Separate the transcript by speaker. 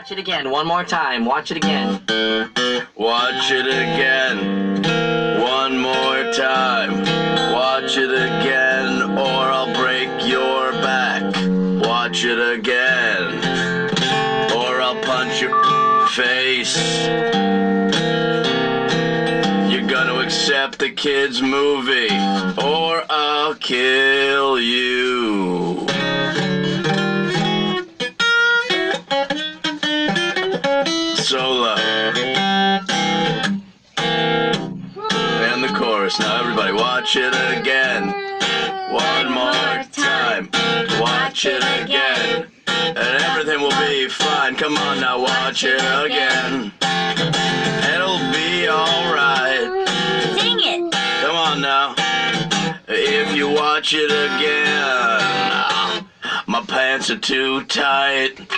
Speaker 1: Watch it again, one more time. Watch it again.
Speaker 2: Watch it again. One more time. Watch it again, or I'll break your back. Watch it again, or I'll punch your face. You're gonna accept the kids' movie, or I'll kill you. Solo. And the chorus. Now everybody watch it again. One more time. Watch it again. And everything will be fine. Come on now, watch it again. It'll be alright.
Speaker 3: Sing it.
Speaker 2: Come on now. If you watch it again, ah, my pants are too tight.